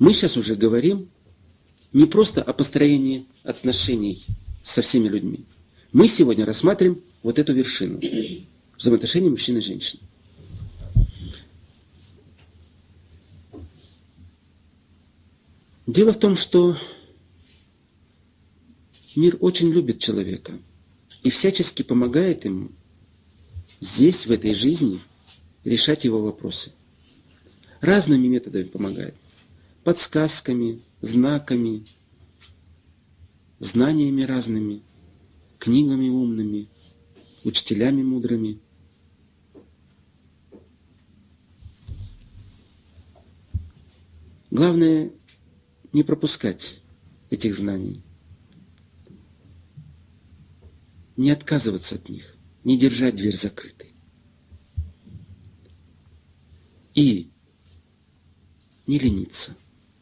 Мы сейчас уже говорим не просто о построении отношений со всеми людьми. Мы сегодня рассматриваем вот эту вершину взаимоотношений мужчины и женщины. Дело в том, что мир очень любит человека и всячески помогает ему здесь, в этой жизни, решать его вопросы. Разными методами помогает. Подсказками, знаками, знаниями разными, книгами умными, учителями мудрыми. Главное не пропускать этих знаний, не отказываться от них, не держать дверь закрытой. И не лениться.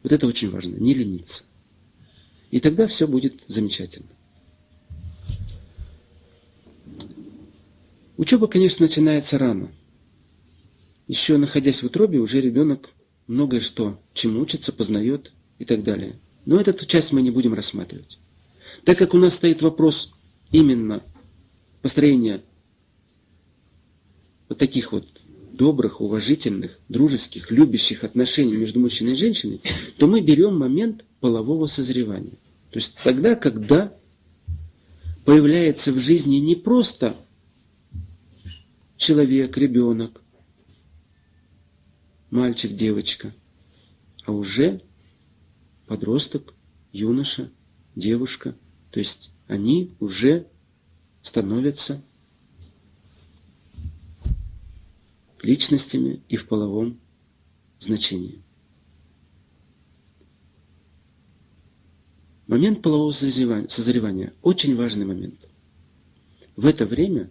Вот это очень важно, не лениться. И тогда все будет замечательно. Учеба, конечно, начинается рано. Еще находясь в утробе, уже ребенок многое что, чему учится, познает и так далее. Но эту часть мы не будем рассматривать. Так как у нас стоит вопрос именно построения вот таких вот добрых, уважительных, дружеских, любящих отношений между мужчиной и женщиной, то мы берем момент полового созревания. То есть тогда, когда появляется в жизни не просто человек, ребенок, мальчик, девочка, а уже подросток, юноша, девушка. То есть они уже становятся личностями и в половом значении. Момент полового созревания – очень важный момент. В это время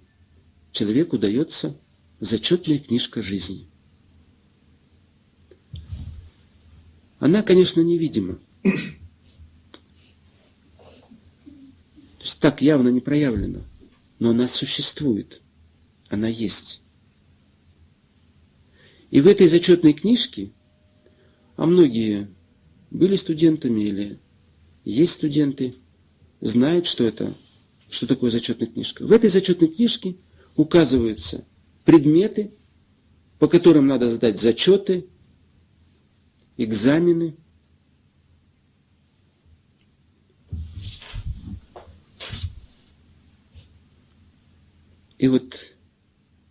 человеку дается зачетная книжка жизни. Она, конечно, невидима. То есть так явно не проявлена, но она существует, она есть. И в этой зачетной книжке, а многие были студентами или есть студенты, знают, что это, что такое зачетная книжка. В этой зачетной книжке указываются предметы, по которым надо сдать зачеты, экзамены. И вот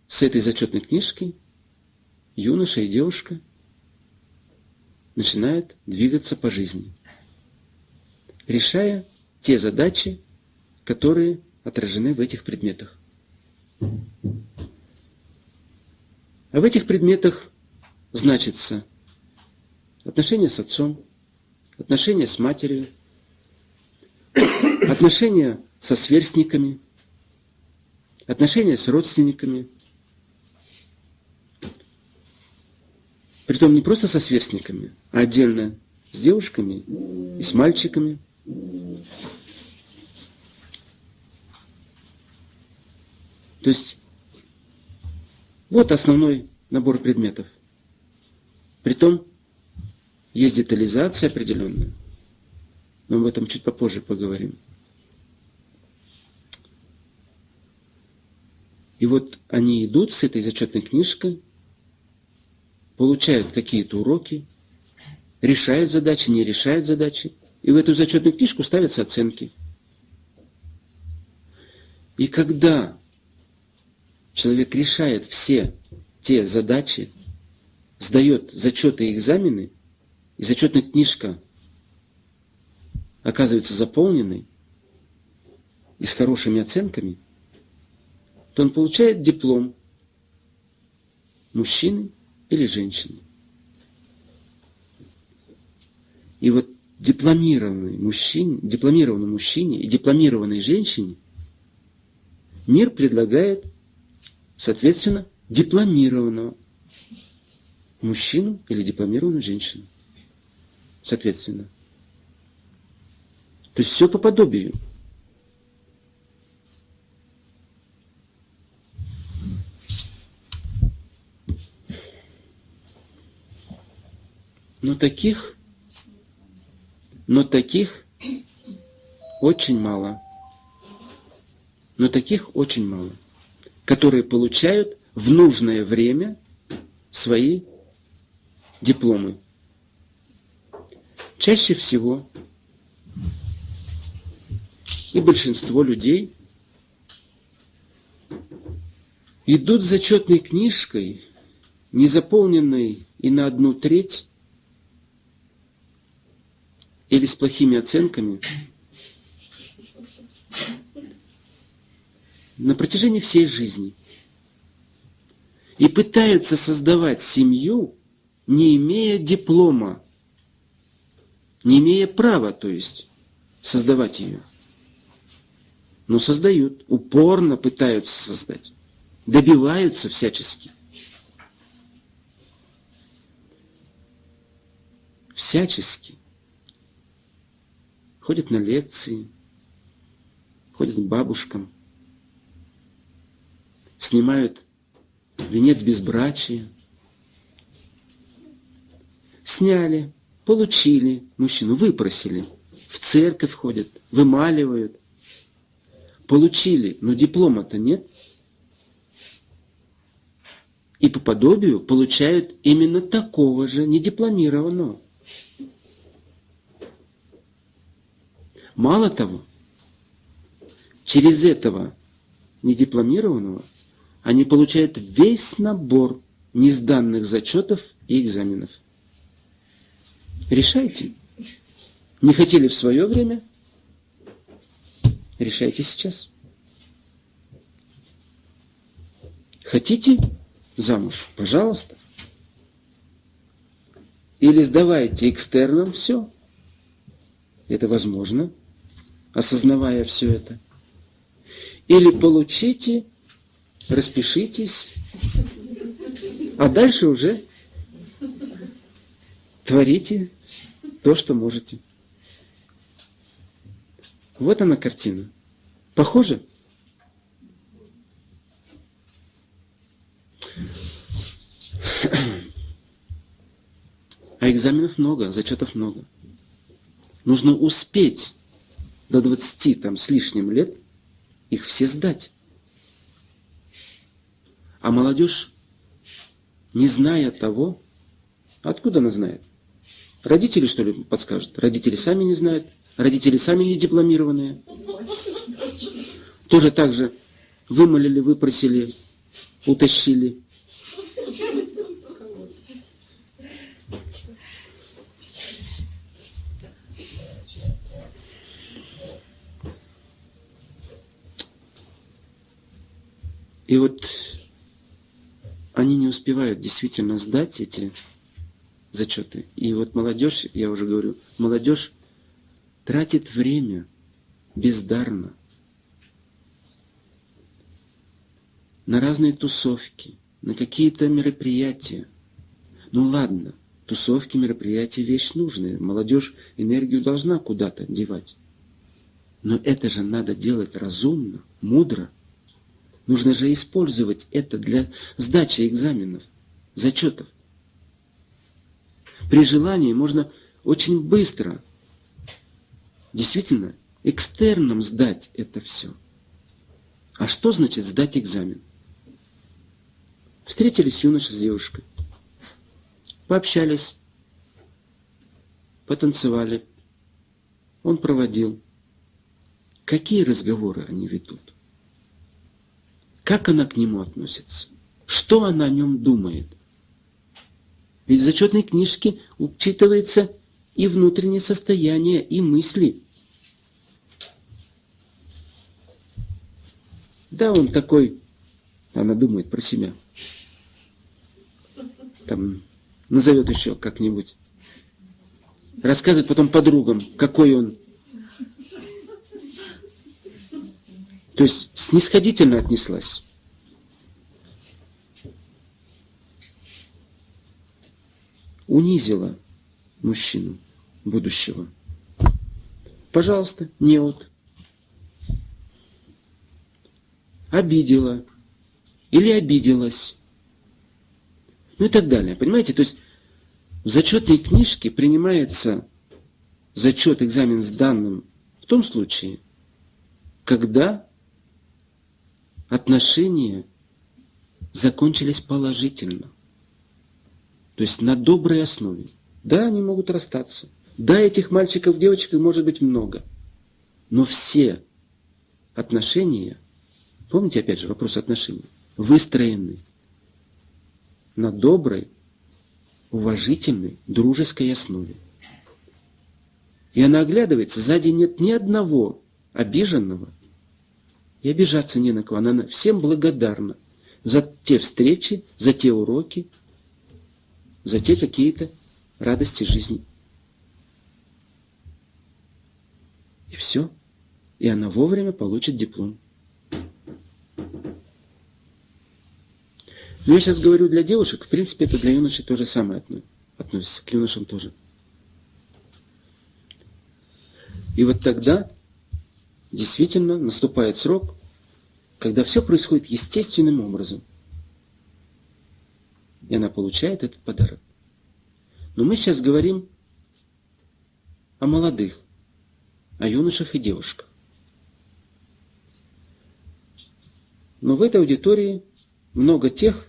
с этой зачетной книжки юноша и девушка начинают двигаться по жизни, решая те задачи, которые отражены в этих предметах. А в этих предметах значится отношения с отцом, отношения с матерью, отношения со сверстниками, отношения с родственниками – Притом не просто со сверстниками, а отдельно с девушками и с мальчиками. То есть вот основной набор предметов. Притом есть детализация определенная, но об этом чуть попозже поговорим. И вот они идут с этой зачетной книжкой получают какие-то уроки, решают задачи, не решают задачи, и в эту зачетную книжку ставятся оценки. И когда человек решает все те задачи, сдает зачеты и экзамены, и зачетная книжка оказывается заполненной и с хорошими оценками, то он получает диплом мужчины или женщины. И вот дипломированный мужчине, дипломированному мужчине и дипломированной женщине мир предлагает, соответственно, дипломированного мужчину или дипломированную женщину. Соответственно. То есть все по подобию. Но таких Но таких очень мало. Но таких очень мало, которые получают в нужное время свои дипломы. Чаще всего и большинство людей идут зачетной книжкой, не заполненной и на одну треть, или с плохими оценками, на протяжении всей жизни. И пытаются создавать семью, не имея диплома, не имея права, то есть, создавать ее. Но создают, упорно пытаются создать, добиваются всячески. Всячески. Ходят на лекции, ходят к бабушкам, снимают венец безбрачия. Сняли, получили мужчину, выпросили, в церковь ходят, вымаливают. Получили, но диплома-то нет. И по подобию получают именно такого же недипломированного. Мало того, через этого недипломированного они получают весь набор несданных зачетов и экзаменов. Решайте. Не хотели в свое время? Решайте сейчас. Хотите замуж? Пожалуйста. Или сдавайте экстерном все. Это возможно, осознавая все это. Или получите, распишитесь, а дальше уже творите то, что можете. Вот она картина. Похоже? А экзаменов много, зачетов много. Нужно успеть до 20 там, с лишним лет их все сдать. А молодежь, не зная того, откуда она знает? Родители, что ли, подскажут? Родители сами не знают. Родители сами не дипломированные. Тоже так же вымолили, выпросили, утащили. И вот они не успевают действительно сдать эти зачеты. И вот молодежь, я уже говорю, молодежь тратит время бездарно на разные тусовки, на какие-то мероприятия. Ну ладно, тусовки, мероприятия – вещь нужная. Молодежь энергию должна куда-то девать. Но это же надо делать разумно, мудро. Нужно же использовать это для сдачи экзаменов, зачетов. При желании можно очень быстро действительно экстерном сдать это все. А что значит сдать экзамен? Встретились юноша с девушкой, пообщались, потанцевали. Он проводил. Какие разговоры они ведут? Как она к нему относится? Что она о нем думает? Ведь в зачетной книжке учитывается и внутреннее состояние, и мысли. Да, он такой, она думает про себя. Там назовет еще как-нибудь. Рассказывает потом подругам, какой он. То есть снисходительно отнеслась. Унизила мужчину будущего. Пожалуйста, неуд. Обидела или обиделась. Ну и так далее. Понимаете? То есть в зачетной книжке принимается зачет, экзамен с данным в том случае, когда отношения закончились положительно. То есть на доброй основе. Да, они могут расстаться. Да, этих мальчиков, девочек может быть много. Но все отношения, помните опять же вопрос отношений, выстроены на доброй, уважительной, дружеской основе. И она оглядывается, сзади нет ни одного обиженного, и обижаться не на кого. Она всем благодарна за те встречи, за те уроки, за те какие-то радости жизни. И все. И она вовремя получит диплом. Но я сейчас говорю для девушек, в принципе, это для юношей то же самое относится, к юношам тоже. И вот тогда действительно наступает срок, когда все происходит естественным образом. И она получает этот подарок. Но мы сейчас говорим о молодых, о юношах и девушках. Но в этой аудитории много тех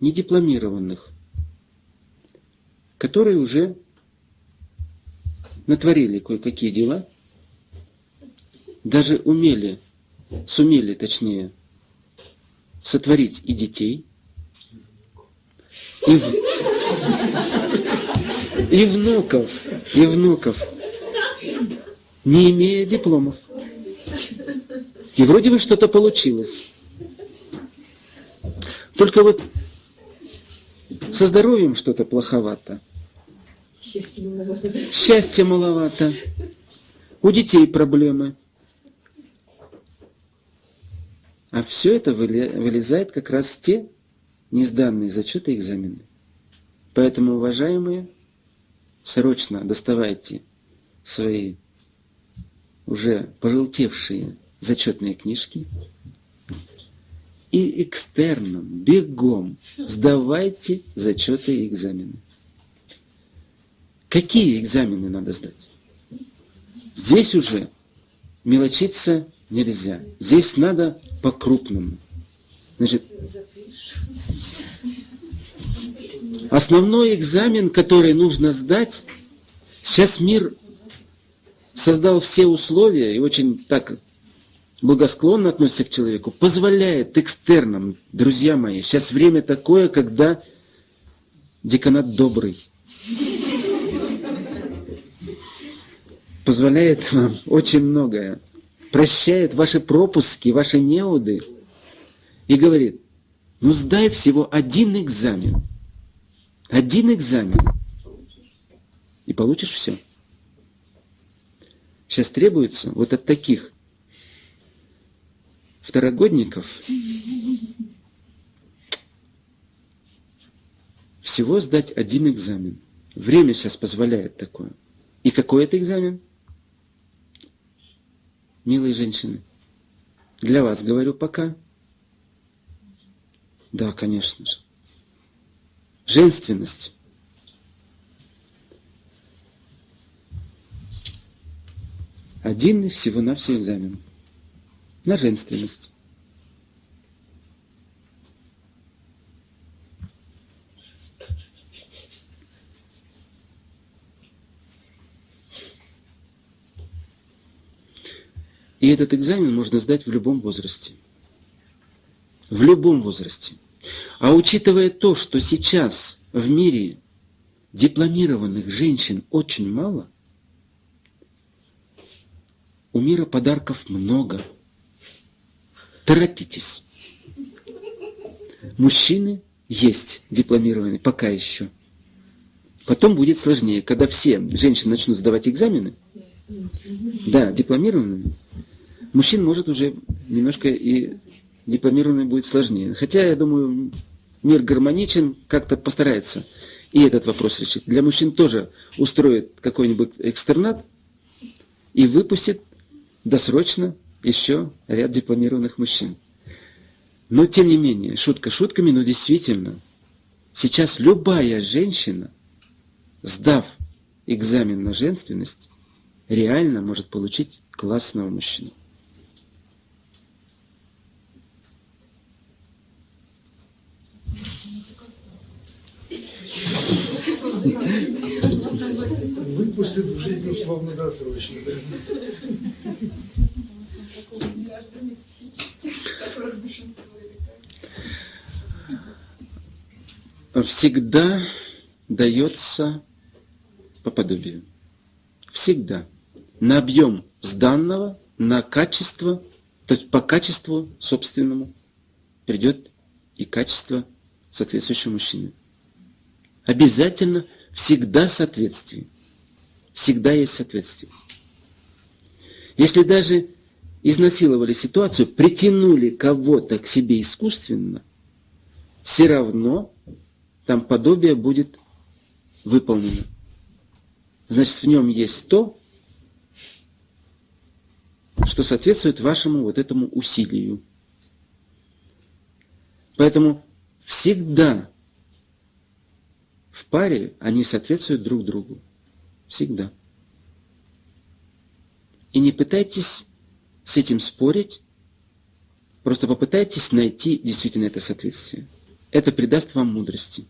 недипломированных, которые уже натворили кое-какие дела, даже умели, сумели, точнее, сотворить и детей, и, в... и внуков, и внуков, не имея дипломов. И вроде бы что-то получилось. Только вот со здоровьем что-то плоховато. Счастья маловато. У детей проблемы. А все это вылезает как раз те несданные зачеты и экзамены. Поэтому, уважаемые, срочно доставайте свои уже пожелтевшие зачетные книжки и экстерном, бегом сдавайте зачеты и экзамены. Какие экзамены надо сдать? Здесь уже мелочиться нельзя. Здесь надо по-крупному. Значит, основной экзамен, который нужно сдать, сейчас мир создал все условия и очень так благосклонно относится к человеку, позволяет экстерном, друзья мои, сейчас время такое, когда деканат добрый. Позволяет вам очень многое. Прощает ваши пропуски, ваши неуды. И говорит, ну сдай всего один экзамен. Один экзамен. И получишь все. Сейчас требуется вот от таких второгодников всего сдать один экзамен. Время сейчас позволяет такое. И какой это экзамен? Милые женщины, для вас говорю пока. Да, конечно же. Женственность. Один и всего-навсего экзамен на женственность. И этот экзамен можно сдать в любом возрасте. В любом возрасте. А учитывая то, что сейчас в мире дипломированных женщин очень мало, у мира подарков много – Торопитесь. Мужчины есть дипломированные, пока еще. Потом будет сложнее, когда все женщины начнут сдавать экзамены. Да, дипломированные. Мужчин может уже немножко и дипломированный будет сложнее. Хотя, я думаю, мир гармоничен, как-то постарается и этот вопрос решить. Для мужчин тоже устроит какой-нибудь экстернат и выпустит досрочно еще ряд дипломированных мужчин. Но тем не менее, шутка шутками, но действительно, сейчас любая женщина, сдав экзамен на женственность, реально может получить классного мужчину. Выпустят в жизнь условно-досрочно. Всегда дается по подобию. Всегда. На объем сданного, на качество, то есть по качеству собственному придет и качество соответствующего мужчины. Обязательно всегда соответствие. Всегда есть соответствие. Если даже изнасиловали ситуацию, притянули кого-то к себе искусственно, все равно там подобие будет выполнено. Значит, в нем есть то, что соответствует вашему вот этому усилию. Поэтому всегда в паре они соответствуют друг другу. Всегда. И не пытайтесь с этим спорить, просто попытайтесь найти действительно это соответствие. Это придаст вам мудрости.